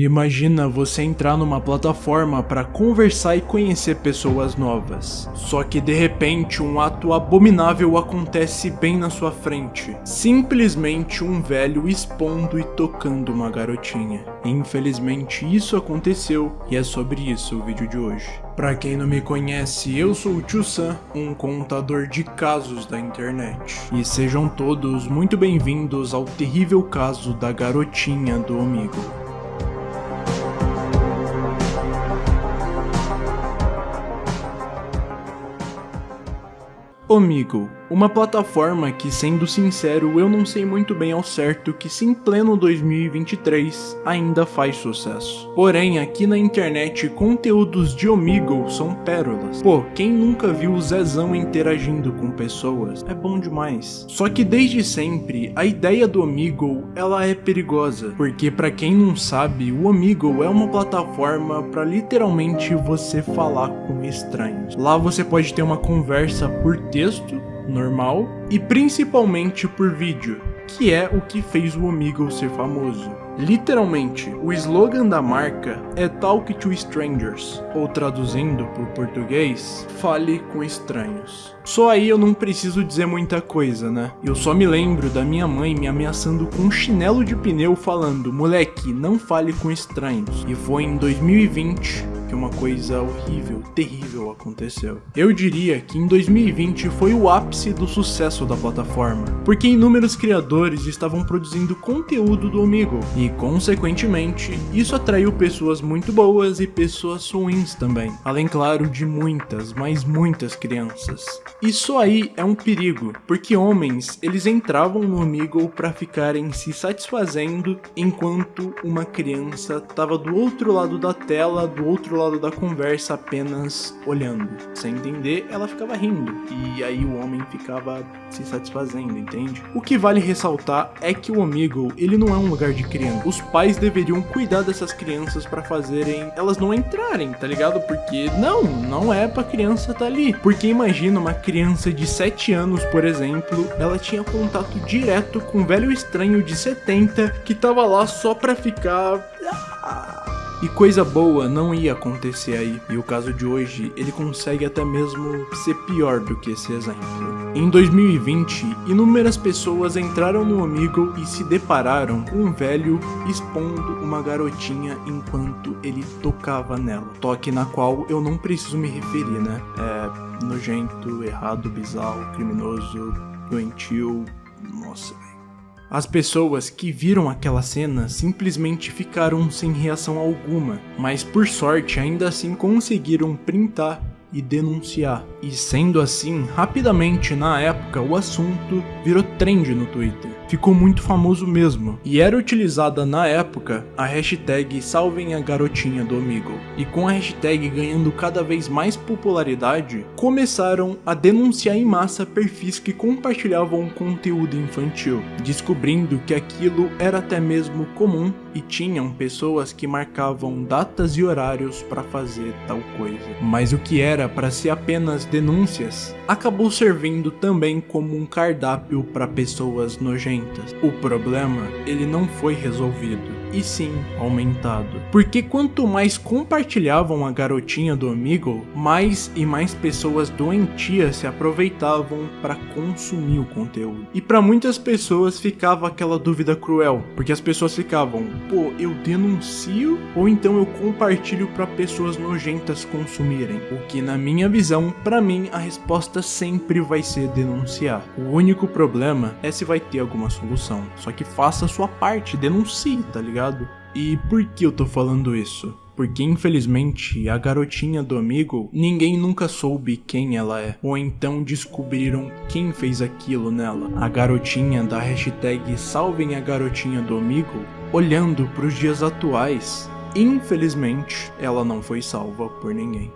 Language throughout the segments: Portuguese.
Imagina você entrar numa plataforma para conversar e conhecer pessoas novas. Só que de repente um ato abominável acontece bem na sua frente. Simplesmente um velho expondo e tocando uma garotinha. Infelizmente isso aconteceu e é sobre isso o vídeo de hoje. Pra quem não me conhece, eu sou o Tio Sam, um contador de casos da internet. E sejam todos muito bem-vindos ao terrível caso da garotinha do Omigo. Omigo uma plataforma que, sendo sincero, eu não sei muito bem ao certo que se em pleno 2023 ainda faz sucesso. Porém, aqui na internet, conteúdos de Omegle são pérolas. Pô, quem nunca viu o Zezão interagindo com pessoas? É bom demais. Só que desde sempre, a ideia do Omegle, ela é perigosa. Porque para quem não sabe, o Omegle é uma plataforma para literalmente você falar com estranhos. Lá você pode ter uma conversa por texto normal e principalmente por vídeo, que é o que fez o Omegle ser famoso. Literalmente, o slogan da marca é Talk to Strangers, ou traduzindo para o português, fale com estranhos. Só aí eu não preciso dizer muita coisa, né? Eu só me lembro da minha mãe me ameaçando com um chinelo de pneu falando, moleque, não fale com estranhos. E foi em 2020 que uma coisa horrível, terrível aconteceu. Eu diria que em 2020 foi o ápice do sucesso da plataforma, porque inúmeros criadores estavam produzindo conteúdo do Omegle, e consequentemente, isso atraiu pessoas muito boas e pessoas ruins também, além claro de muitas, mas muitas crianças. Isso aí é um perigo, porque homens, eles entravam no Omegle para ficarem se satisfazendo enquanto uma criança estava do outro lado da tela, do outro lado da conversa apenas olhando. Sem entender, ela ficava rindo. E aí o homem ficava se satisfazendo, entende? O que vale ressaltar é que o Omegle, ele não é um lugar de criança. Os pais deveriam cuidar dessas crianças para fazerem elas não entrarem, tá ligado? Porque não, não é pra criança tá ali. Porque imagina uma criança de 7 anos, por exemplo, ela tinha contato direto com um velho estranho de 70 que tava lá só pra ficar e coisa boa não ia acontecer aí, e o caso de hoje, ele consegue até mesmo ser pior do que esse exemplo. Em 2020, inúmeras pessoas entraram no Omegle e se depararam com um velho expondo uma garotinha enquanto ele tocava nela. Toque na qual eu não preciso me referir, né? É nojento, errado, bizarro, criminoso, doentio, nossa, as pessoas que viram aquela cena simplesmente ficaram sem reação alguma, mas por sorte ainda assim conseguiram printar e denunciar. E sendo assim, rapidamente na época o assunto virou trend no Twitter. Ficou muito famoso mesmo, e era utilizada na época a hashtag Salvem a Garotinha do Omegle. E com a hashtag ganhando cada vez mais popularidade, começaram a denunciar em massa perfis que compartilhavam conteúdo infantil, descobrindo que aquilo era até mesmo comum e tinham pessoas que marcavam datas e horários para fazer tal coisa. Mas o que era para ser apenas denúncias, acabou servindo também como um cardápio para pessoas nojentas. O problema, ele não foi resolvido e sim aumentado. Porque quanto mais compartilhavam a garotinha do Omegle, mais e mais pessoas doentias se aproveitavam para consumir o conteúdo. E para muitas pessoas ficava aquela dúvida cruel, porque as pessoas ficavam, pô, eu denuncio ou então eu compartilho para pessoas nojentas consumirem? O que na minha visão, para mim a resposta sempre vai ser denunciar. O único problema é se vai ter alguma solução. Só que faça a sua parte, denuncie, tá ligado? Ligado? E por que eu tô falando isso? Porque infelizmente a garotinha do amigo, ninguém nunca soube quem ela é, ou então descobriram quem fez aquilo nela. A garotinha da hashtag Salvem a Garotinha do Amigo, olhando para os dias atuais, infelizmente ela não foi salva por ninguém.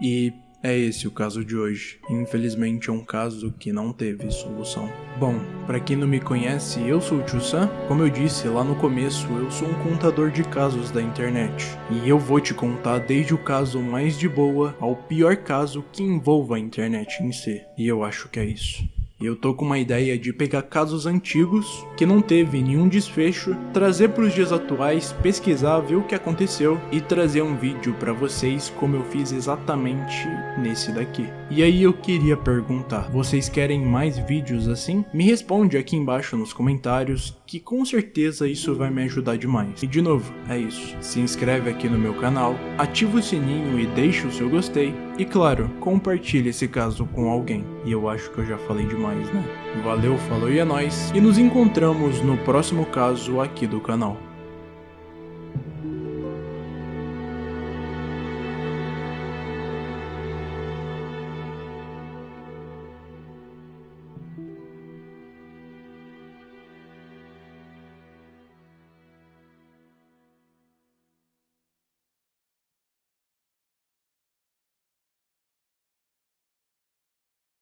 E é esse o caso de hoje. Infelizmente é um caso que não teve solução. Bom, para quem não me conhece, eu sou o Tio Sam. Como eu disse lá no começo, eu sou um contador de casos da internet. E eu vou te contar desde o caso mais de boa ao pior caso que envolva a internet em si. E eu acho que é isso. Eu tô com uma ideia de pegar casos antigos, que não teve nenhum desfecho, trazer para os dias atuais, pesquisar, ver o que aconteceu e trazer um vídeo para vocês como eu fiz exatamente nesse daqui. E aí eu queria perguntar, vocês querem mais vídeos assim? Me responde aqui embaixo nos comentários, que com certeza isso vai me ajudar demais. E de novo, é isso, se inscreve aqui no meu canal, ativa o sininho e deixa o seu gostei, e claro, compartilhe esse caso com alguém. E eu acho que eu já falei demais, né? Valeu, falou e é nóis. E nos encontramos no próximo caso aqui do canal.